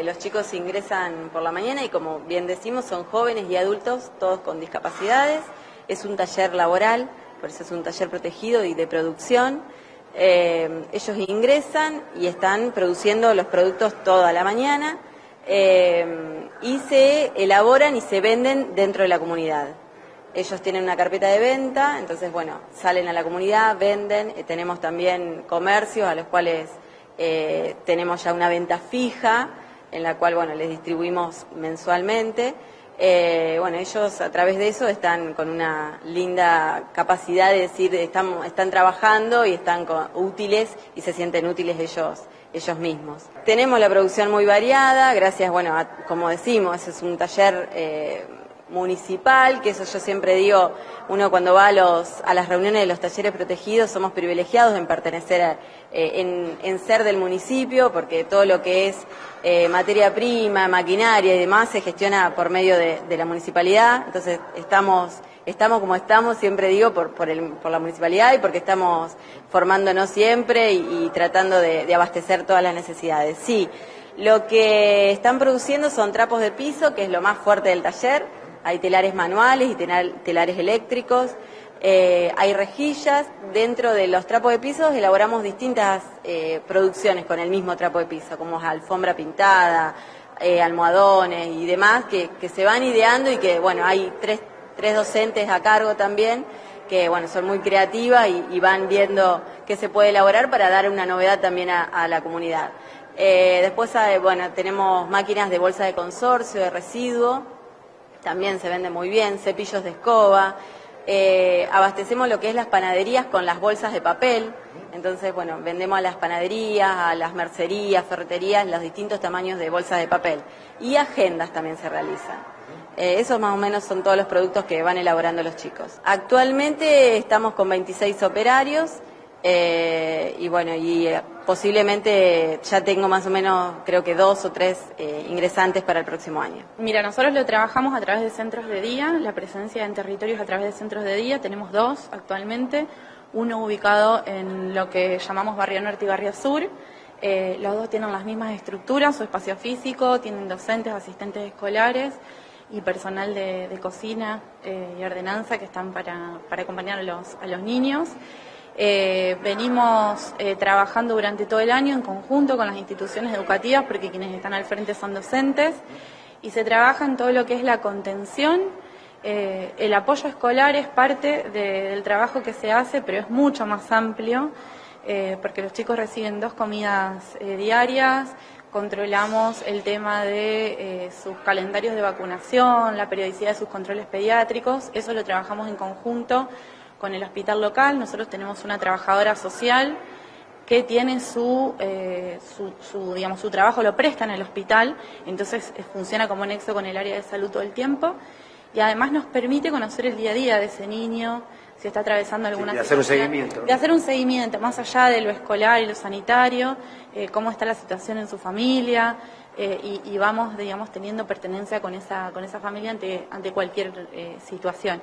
los chicos ingresan por la mañana y como bien decimos son jóvenes y adultos, todos con discapacidades. Es un taller laboral, por eso es un taller protegido y de producción. Eh, ellos ingresan y están produciendo los productos toda la mañana eh, y se elaboran y se venden dentro de la comunidad. Ellos tienen una carpeta de venta, entonces, bueno, salen a la comunidad, venden. Eh, tenemos también comercios a los cuales tenemos ya una venta fija, en la cual, bueno, les distribuimos mensualmente. Eh, bueno, ellos a través de eso están con una linda capacidad de decir, están, están trabajando y están útiles y se sienten útiles ellos, ellos mismos. Tenemos la producción muy variada, gracias, bueno, como decimos, es un taller eh, municipal, que eso yo siempre digo, uno cuando va a, los, a las reuniones de los talleres protegidos somos privilegiados en pertenecer, eh, en, ser del municipio, porque todo lo que es eh, materia prima, maquinaria y demás se gestiona por medio de, la municipalidad, entonces estamos, estamos como estamos, siempre digo, por, por, el, por la municipalidad y porque estamos formándonos siempre y, tratando de abastecer todas las necesidades. Sí, lo que están produciendo son trapos de piso, que es lo más fuerte del taller, hay telares manuales y telares eléctricos. Eh, hay rejillas, dentro de los trapos de pisos elaboramos distintas eh, producciones con el mismo trapo de piso, como alfombra pintada, eh, almohadones y demás, que, se van ideando y que, bueno, hay tres, tres docentes a cargo también que bueno, son muy creativas y, van viendo qué se puede elaborar para dar una novedad también a, la comunidad. después, bueno, tenemos máquinas de bolsa de consorcio, de residuo, también se vende muy bien, cepillos de escoba, eh, abastecemos lo que es las panaderías con las bolsas de papel. Entonces, bueno, vendemos a las panaderías, a las mercerías, ferreterías, los distintos tamaños de bolsas de papel. Y agendas también se realizan. Eh, esos más o menos son todos los productos que van elaborando los chicos. Actualmente estamos con 26 operarios eh, y bueno, y posiblemente ya tengo más o menos, creo que dos o tres eh, ingresantes para el próximo año. Mira, nosotros lo trabajamos a través de centros de día, la presencia en territorios a través de centros de día, tenemos dos actualmente, uno ubicado en lo que llamamos Barrio Norte y Barrio Sur, los dos tienen las mismas estructuras, su espacio físico, tienen docentes, asistentes escolares y personal de, cocina y ordenanza que están para, acompañar a los niños. Eh, venimos eh, trabajando durante todo el año en conjunto con las instituciones educativas, porque quienes están al frente son docentes, y se trabaja en todo lo que es la contención. Eh, el apoyo escolar es parte del trabajo que se hace, pero es mucho más amplio, porque los chicos reciben dos comidas diarias, controlamos el tema de sus calendarios de vacunación, la periodicidad de sus controles pediátricos, eso lo trabajamos en conjunto con el hospital local. Nosotros tenemos una trabajadora social que tiene su, eh, su, digamos, su trabajo, lo presta en el hospital, entonces eh, funciona como nexo con el área de salud todo el tiempo y además nos permite conocer el día a día de ese niño, si está atravesando alguna de hacer un seguimiento. De hacer un seguimiento, más allá de lo escolar y lo sanitario, eh, cómo está la situación en su familia, y, y, vamos, digamos, teniendo pertenencia con esa, con esa familia ante, ante cualquier situación.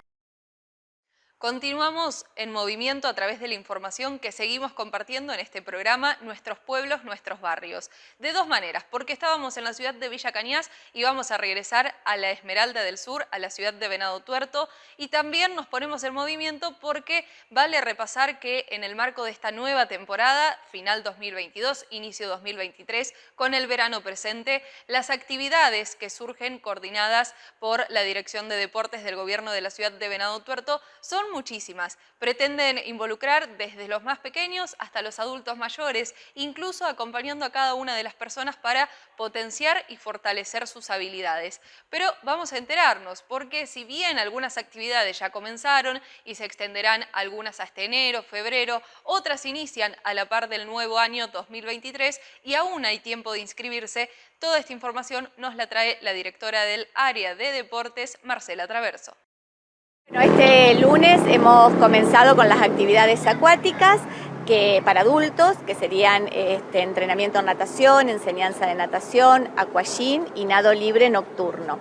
Continuamos en movimiento a través de la información que seguimos compartiendo en este programa Nuestros Pueblos, Nuestros Barrios. De dos maneras, porque estábamos en la ciudad de Villa Cañas y vamos a regresar a la Esmeralda del Sur, a la ciudad de Venado Tuerto, y también nos ponemos en movimiento porque vale repasar que en el marco de esta nueva temporada, final 2022, inicio 2023, con el verano presente, las actividades que surgen coordinadas por la Dirección de Deportes del Gobierno de la ciudad de Venado Tuerto son muchísimas. Pretenden involucrar desde los más pequeños hasta los adultos mayores, incluso acompañando a cada una de las personas para potenciar y fortalecer sus habilidades. Pero vamos a enterarnos, porque si bien algunas actividades ya comenzaron y se extenderán algunas hasta enero, febrero, otras inician a la par del nuevo año 2023 y aún hay tiempo de inscribirse, toda esta información nos la trae la directora del área de deportes, Marcela Traverso. Este lunes hemos comenzado con las actividades acuáticas que para adultos, que serían este, entrenamiento en natación, enseñanza de natación, aquagym y nado libre nocturno.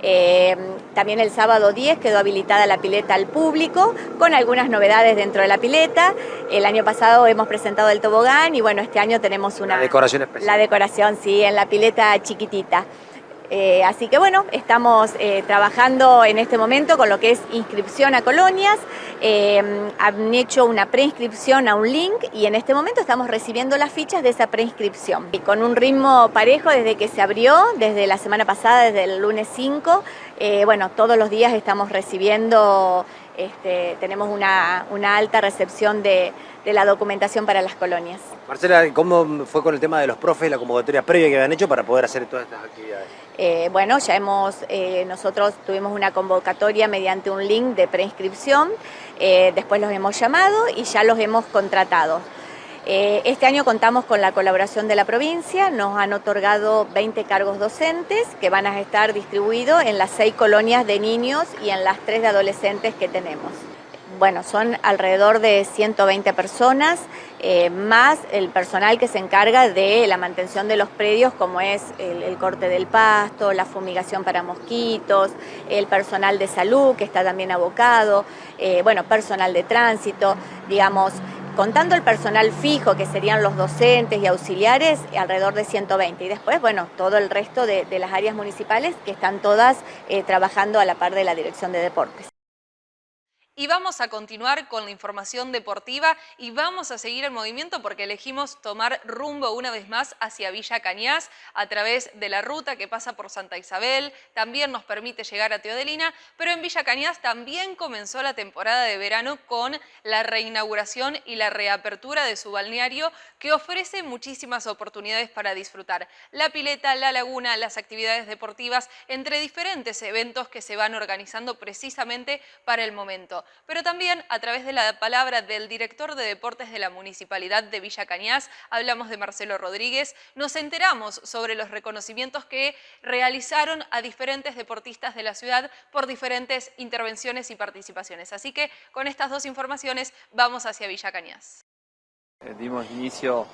Eh, también el sábado 10 quedó habilitada la pileta al público con algunas novedades dentro de la pileta. El año pasado hemos presentado el tobogán y bueno, este año tenemos una... La decoración especial. La decoración, sí, en la pileta chiquitita. Eh, así que bueno, estamos eh, trabajando en este momento con lo que es inscripción a colonias. Eh, han hecho una preinscripción a un link y en este momento estamos recibiendo las fichas de esa preinscripción. Y con un ritmo parejo desde que se abrió, desde la semana pasada, desde el lunes 5, bueno, todos los días estamos recibiendo, este, tenemos una, alta recepción de, la documentación para las colonias. Marcela, ¿cómo fue con el tema de los profes, la convocatoria previa que habían hecho para poder hacer todas estas actividades? Eh, bueno, ya hemos, eh, nosotros tuvimos una convocatoria mediante un link de preinscripción, eh, después los hemos llamado y ya los hemos contratado. este año contamos con la colaboración de la provincia, nos han otorgado 20 cargos docentes que van a estar distribuidos en las seis colonias de niños y en las tres de adolescentes que tenemos bueno, son alrededor de 120 personas, eh, más el personal que se encarga de la mantención de los predios, como es el, corte del pasto, la fumigación para mosquitos, el personal de salud que está también abocado, eh, bueno, personal de tránsito, digamos, contando el personal fijo, que serían los docentes y auxiliares, alrededor de 120. Y después, bueno, todo el resto de, las áreas municipales que están todas eh, trabajando a la par de la Dirección de Deportes. Y vamos a continuar con la información deportiva y vamos a seguir el movimiento porque elegimos tomar rumbo una vez más hacia Villa Cañas a través de la ruta que pasa por Santa Isabel, también nos permite llegar a Teodelina, pero en Villa Cañas también comenzó la temporada de verano con la reinauguración y la reapertura de su balneario que ofrece muchísimas oportunidades para disfrutar. La pileta, la laguna, las actividades deportivas, entre diferentes eventos que se van organizando precisamente para el momento pero también a través de la palabra del director de deportes de la Municipalidad de Villa Cañas, hablamos de Marcelo Rodríguez, nos enteramos sobre los reconocimientos que realizaron a diferentes deportistas de la ciudad por diferentes intervenciones y participaciones. Así que con estas dos informaciones vamos hacia Villa Cañas. Eh, dimos inicio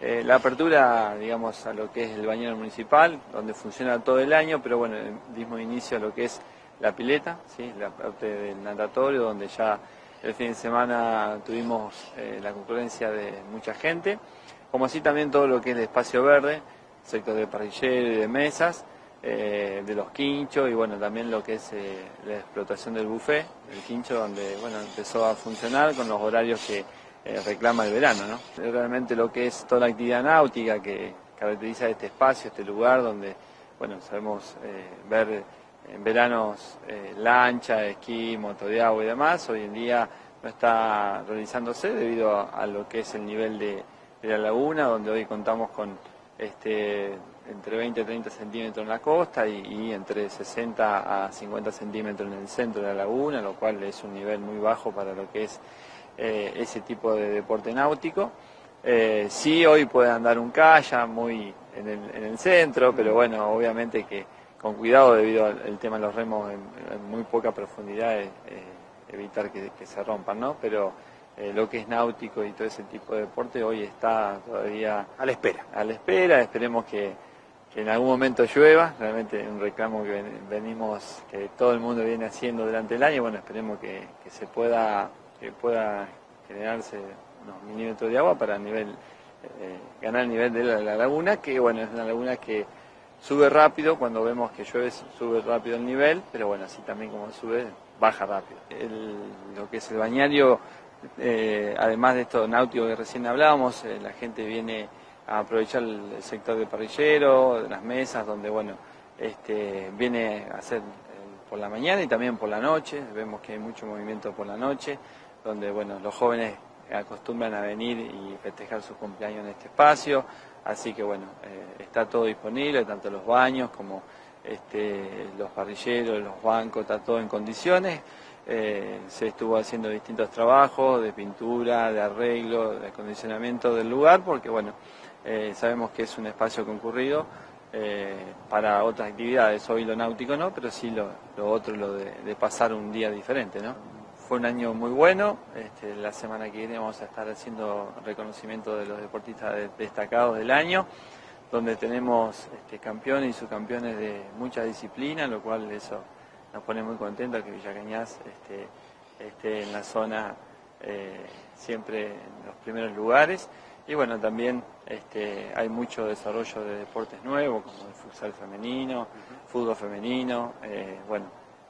eh, la apertura, digamos, a lo que es el bañero municipal, donde funciona todo el año, pero bueno, dimos inicio a lo que es la pileta, ¿sí? la parte del natatorio, donde ya el fin de semana tuvimos eh, la concurrencia de mucha gente, como así también todo lo que es el espacio verde, sector de parrillero y de mesas, eh, de los quinchos y bueno, también lo que es eh, la explotación del buffet, el quincho donde bueno, empezó a funcionar con los horarios que reclama el verano. ¿no? Realmente lo que es toda la actividad náutica que caracteriza este espacio, este lugar donde bueno, sabemos ver en veranos eh, lancha, esquí, moto de agua y demás, hoy en día no está realizándose debido a, lo que es el nivel de, la laguna, donde hoy contamos con este, entre 20 y 30 centímetros en la costa y, entre 60 a 50 centímetros en el centro de la laguna, lo cual es un nivel muy bajo para lo que es eh, ese tipo de deporte náutico. Eh, sí, hoy puede andar un kayak muy en el, en el centro, pero bueno, obviamente que con cuidado debido al tema de los remos en, muy poca profundidad, eh, evitar que, se rompan, ¿no? Pero eh, lo que es náutico y todo ese tipo de deporte hoy está todavía a la espera. A la espera, esperemos que, en algún momento llueva, realmente un reclamo que venimos, que todo el mundo viene haciendo durante el año, bueno, esperemos que, se pueda, que pueda generarse unos milímetros de agua para nivel, eh, ganar el nivel de la laguna, que bueno, es una laguna que Sube rápido, cuando vemos que llueve sube rápido el nivel, pero bueno, así también como sube, baja rápido. lo que es el bañario, eh, además de esto náutico que recién hablábamos, eh, la gente viene a aprovechar el sector de parrillero, de las mesas, donde bueno, este, viene a hacer eh, por la mañana y también por la noche, vemos que hay mucho movimiento por la noche, donde bueno, los jóvenes acostumbran a venir y festejar su cumpleaños en este espacio, Así que bueno, eh, está todo disponible, tanto los baños como este, los parrilleros, los bancos, está todo en condiciones. Eh, se estuvo haciendo distintos trabajos de pintura, de arreglo, de acondicionamiento del lugar, porque bueno, eh, sabemos que es un espacio concurrido para otras actividades, hoy lo náutico no, pero sí lo, otro, lo de, de pasar un día diferente, ¿no? Fue un año muy bueno, este, la semana que viene vamos a estar haciendo reconocimiento de los deportistas destacados del año, donde tenemos este, campeones y subcampeones de muchas disciplinas, lo cual eso nos pone muy contentos que Villa Cañas este, esté en la zona eh, siempre en los primeros lugares. Y bueno, también hay mucho desarrollo de deportes nuevos, como el futsal femenino, fútbol femenino, eh, bueno,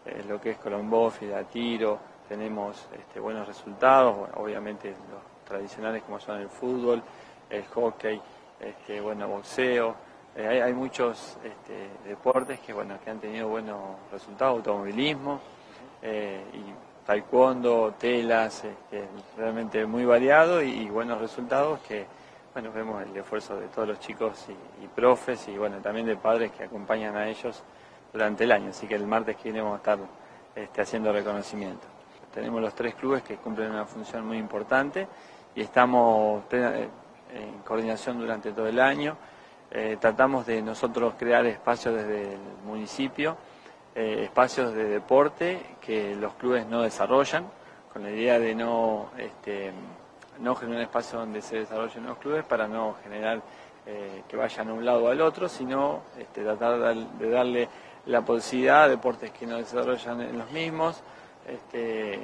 eh, lo que es colombófila, tiro, tenemos este, buenos resultados, obviamente los tradicionales como son el fútbol, el hockey, este, bueno, boxeo, eh, hay, muchos este, deportes que, bueno, que han tenido buenos resultados, automovilismo eh, taekwondo, telas, realmente muy variado y, buenos resultados que, bueno, vemos el esfuerzo de todos los chicos y, y, profes y, bueno, también de padres que acompañan a ellos durante el año, así que el martes que viene vamos a estar haciendo reconocimiento. Tenemos los tres clubes que cumplen una función muy importante y estamos eh, en coordinación durante todo el año. Eh, tratamos de nosotros crear espacios desde el municipio, eh, espacios de deporte que los clubes no desarrollan, con la idea de no, este, no generar espacios donde se desarrollen los clubes para no generar que vayan a un lado o al otro, sino este, tratar de darle la posibilidad a deportes que no desarrollan en los mismos, este,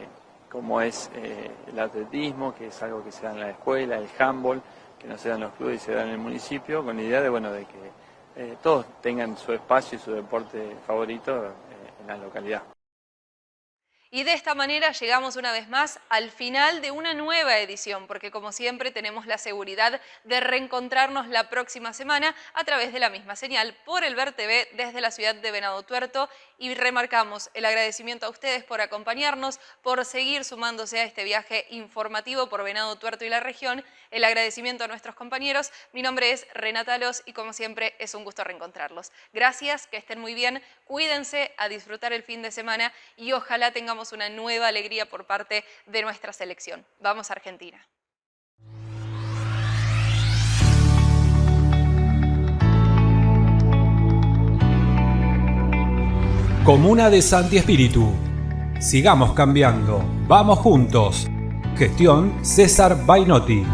como es eh, el atletismo, que es algo que se da en la escuela, el handball, que no se da en los clubes y se da en el municipio, con la idea de, bueno, de que eh, todos tengan su espacio y su deporte favorito eh, en la localidad. Y de esta manera llegamos una vez más al final de una nueva edición, porque como siempre tenemos la seguridad de reencontrarnos la próxima semana a través de la misma señal por el Ver TV desde la ciudad de Venado Tuerto y remarcamos el agradecimiento a ustedes por acompañarnos, por seguir sumándose a este viaje informativo por Venado Tuerto y la región, el agradecimiento a nuestros compañeros. Mi nombre es Renata Los y como siempre es un gusto reencontrarlos. Gracias, que estén muy bien, cuídense a disfrutar el fin de semana y ojalá una nueva alegría por parte de nuestra selección. Vamos a Argentina. Comuna de Santi Espíritu. Sigamos cambiando. Vamos juntos. Gestión César Bainotti.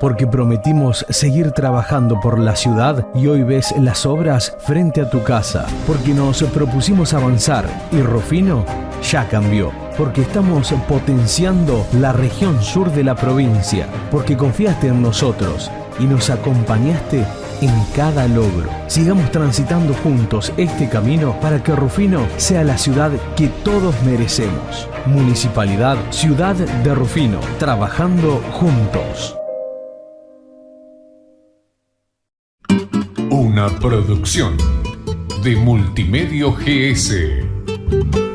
Porque prometimos seguir trabajando por la ciudad y hoy ves las obras frente a tu casa, porque nos propusimos avanzar y Rufino ya cambió, porque estamos potenciando la región sur de la provincia, porque confiaste en nosotros y nos acompañaste en cada logro. Sigamos transitando juntos este camino para que Rufino sea la ciudad que todos merecemos. Municipalidad Ciudad de Rufino, trabajando juntos. Una producción de Multimedio GS.